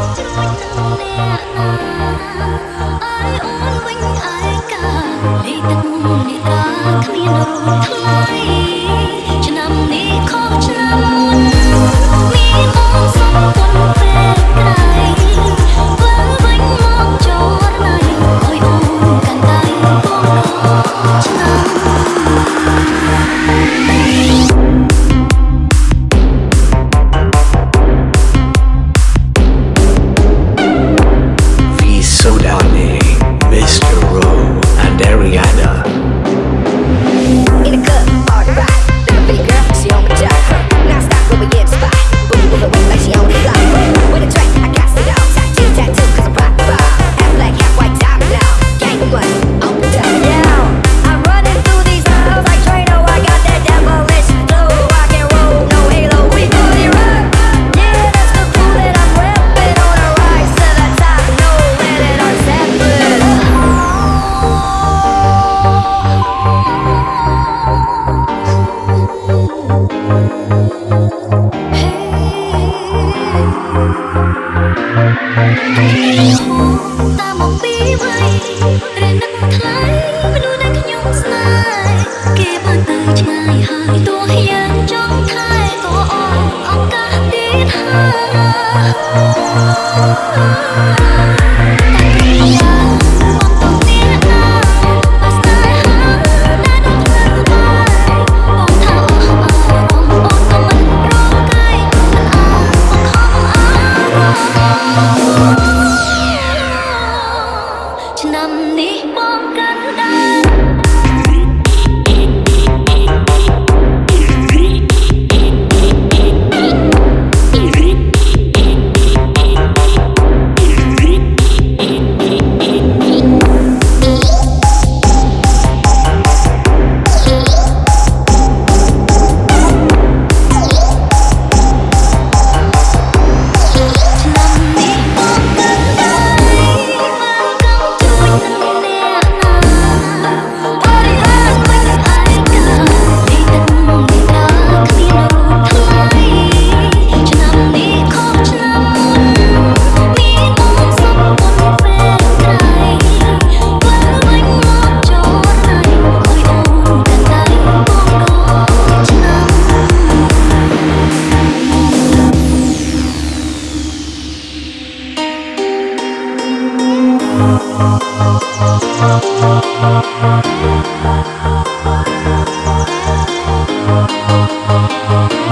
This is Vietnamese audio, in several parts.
Hãy subscribe cho kênh Ghiền Mì Gõ Để không bỏ lỡ những video hấp dẫn Thank you.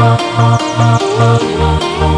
Oh, oh,